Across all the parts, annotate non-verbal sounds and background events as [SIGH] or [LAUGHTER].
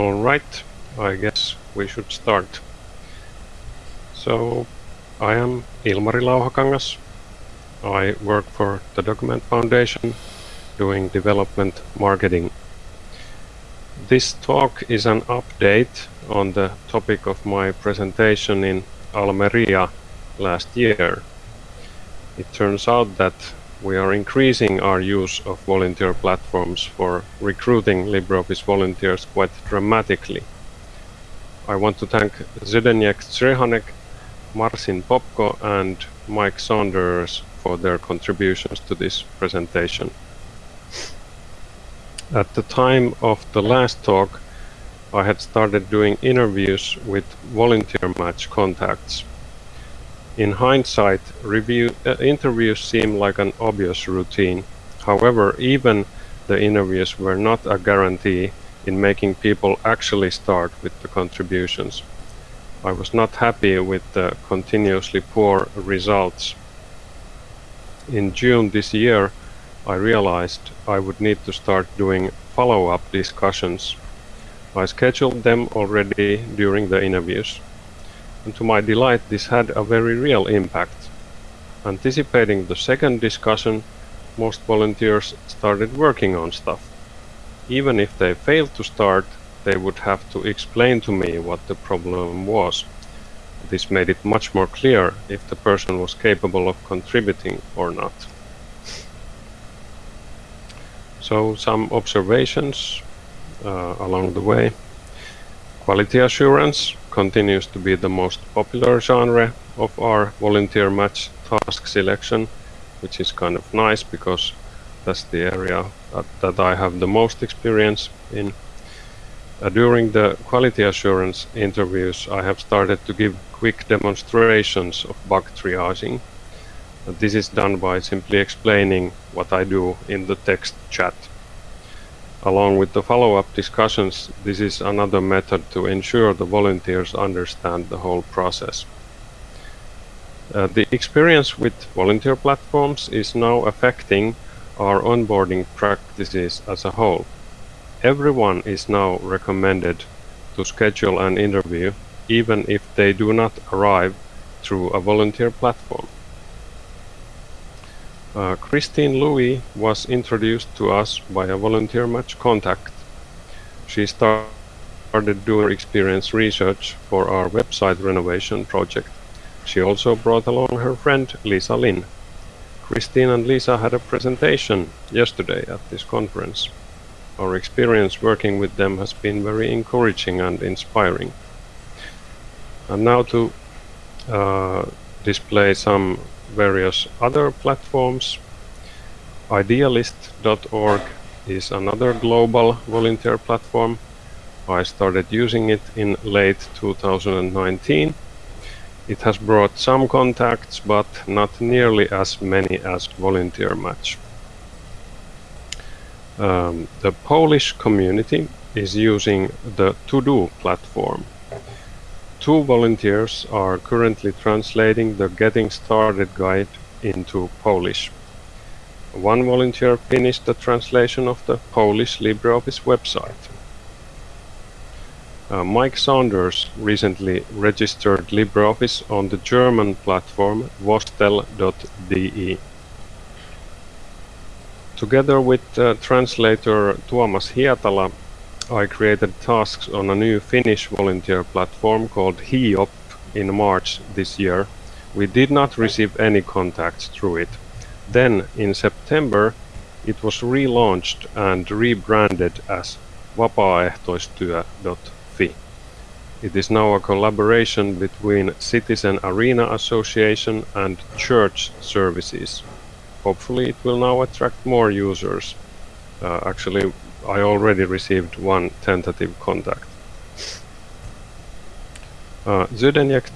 All right, I guess we should start. So, I am Ilmari Lauhakangas. I work for the Document Foundation doing development marketing. This talk is an update on the topic of my presentation in Almeria last year. It turns out that we are increasing our use of volunteer platforms for recruiting LibreOffice volunteers quite dramatically. I want to thank Zdeněk Crhonek, Marcin Popko and Mike Saunders for their contributions to this presentation. At the time of the last talk, I had started doing interviews with volunteer match contacts in hindsight, review, uh, interviews seem like an obvious routine. However, even the interviews were not a guarantee in making people actually start with the contributions. I was not happy with the continuously poor results. In June this year, I realized I would need to start doing follow-up discussions. I scheduled them already during the interviews and to my delight this had a very real impact. Anticipating the second discussion, most volunteers started working on stuff. Even if they failed to start, they would have to explain to me what the problem was. This made it much more clear if the person was capable of contributing or not. So some observations uh, along the way. Quality assurance continues to be the most popular genre of our volunteer match task selection, which is kind of nice because that's the area that, that I have the most experience in. Uh, during the quality assurance interviews, I have started to give quick demonstrations of bug triaging. Uh, this is done by simply explaining what I do in the text chat. Along with the follow-up discussions, this is another method to ensure the volunteers understand the whole process. Uh, the experience with volunteer platforms is now affecting our onboarding practices as a whole. Everyone is now recommended to schedule an interview even if they do not arrive through a volunteer platform. Uh, Christine Louis was introduced to us by a volunteer match contact. She started doing experience research for our website renovation project. She also brought along her friend Lisa Lin. Christine and Lisa had a presentation yesterday at this conference. Our experience working with them has been very encouraging and inspiring. And now to uh, display some various other platforms. Idealist.org is another global volunteer platform. I started using it in late 2019. It has brought some contacts, but not nearly as many as Volunteer Match. Um, the Polish community is using the To-Do platform Two volunteers are currently translating the Getting Started guide into Polish. One volunteer finished the translation of the Polish LibreOffice website. Uh, Mike Saunders recently registered LibreOffice on the German platform vostel.de. Together with uh, translator Tuomas Hietala, I created tasks on a new Finnish volunteer platform called Hiiop in March this year. We did not receive any contacts through it. Then, in September, it was relaunched and rebranded as vapaaehtoistyö.fi. It is now a collaboration between Citizen Arena Association and Church Services. Hopefully it will now attract more users. Uh, actually, I already received one tentative contact. Uh, Zdeněk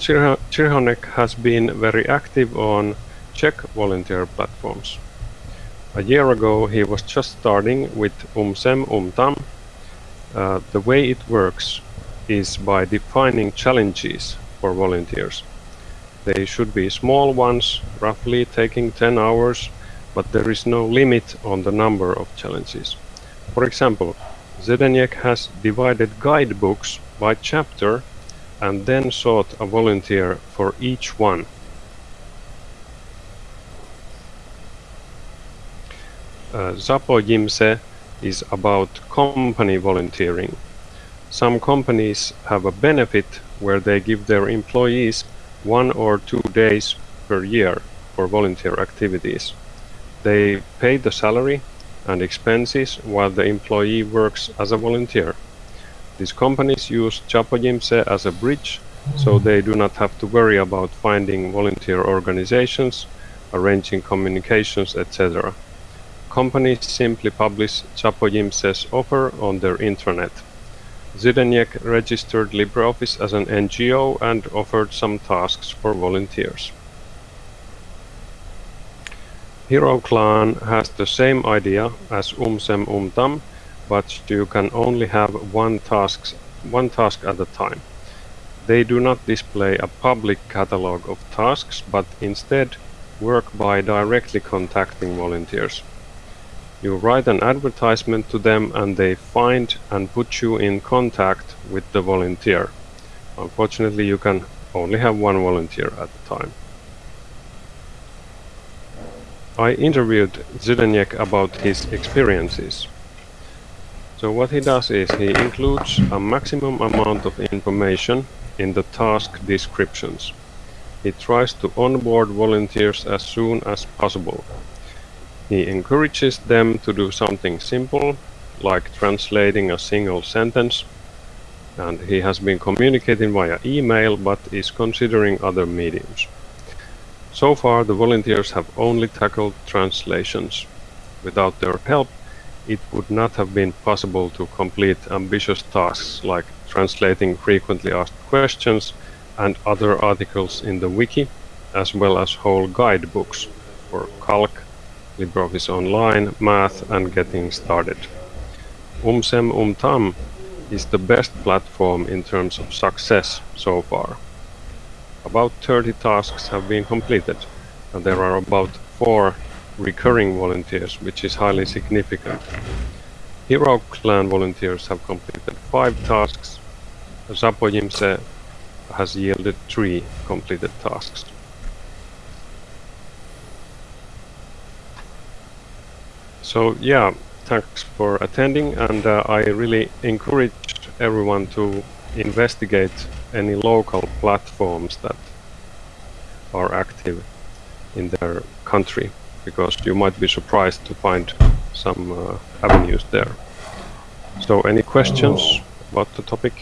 Crhonek has been very active on Czech volunteer platforms. A year ago he was just starting with UMSEM UMTAM. Uh, the way it works is by defining challenges for volunteers. They should be small ones, roughly taking 10 hours, but there is no limit on the number of challenges. For example, Zdeněk has divided guidebooks by chapter and then sought a volunteer for each one. Uh, Zapojimse is about company volunteering. Some companies have a benefit where they give their employees one or two days per year for volunteer activities. They pay the salary and expenses while the employee works as a volunteer. These companies use Zapojimse as a bridge so they do not have to worry about finding volunteer organizations, arranging communications, etc. Companies simply publish Zapojimse's offer on their intranet. Zdeněk registered LibreOffice as an NGO and offered some tasks for volunteers. Hero Clan has the same idea as Umsem Umtam, but you can only have one, tasks, one task at a time. They do not display a public catalog of tasks, but instead work by directly contacting volunteers. You write an advertisement to them and they find and put you in contact with the volunteer. Unfortunately, you can only have one volunteer at a time. I interviewed Zdeněk about his experiences. So what he does is he includes a maximum amount of information in the task descriptions. He tries to onboard volunteers as soon as possible. He encourages them to do something simple, like translating a single sentence, and he has been communicating via email but is considering other mediums. So far the volunteers have only tackled translations. Without their help, it would not have been possible to complete ambitious tasks like translating frequently asked questions and other articles in the wiki, as well as whole guidebooks for calc, LibreOffice Online, Math and Getting Started. Umsem Umtam is the best platform in terms of success so far. About 30 tasks have been completed and there are about 4 recurring volunteers, which is highly significant. Hero Clan volunteers have completed 5 tasks. Zapojimse has yielded 3 completed tasks. So yeah, thanks for attending and uh, I really encourage everyone to investigate any local platforms that are active in their country because you might be surprised to find some uh, avenues there. So any questions about the topic?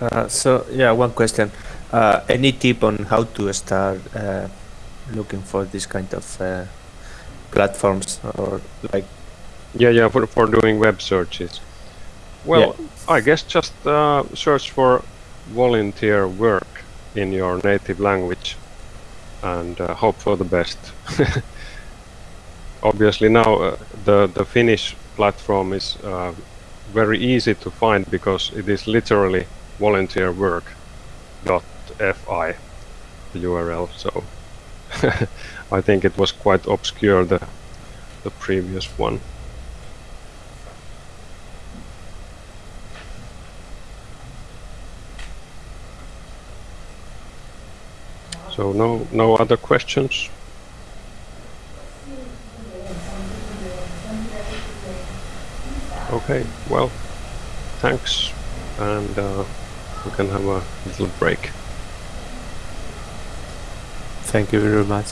Uh, so yeah, one question. Uh, any tip on how to start uh, looking for this kind of uh, platforms or like yeah yeah for, for doing web searches well yeah. i guess just uh, search for volunteer work in your native language and uh, hope for the best [LAUGHS] obviously now uh, the the finnish platform is uh, very easy to find because it is literally volunteer work dot fi the url so [LAUGHS] I think it was quite obscure the the previous one. So no no other questions? Okay, well, thanks, and uh, we can have a little break. Thank you very much.